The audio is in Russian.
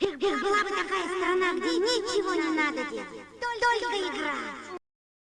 Эх, была бы такая страна, где ничего не надо делать, только игра.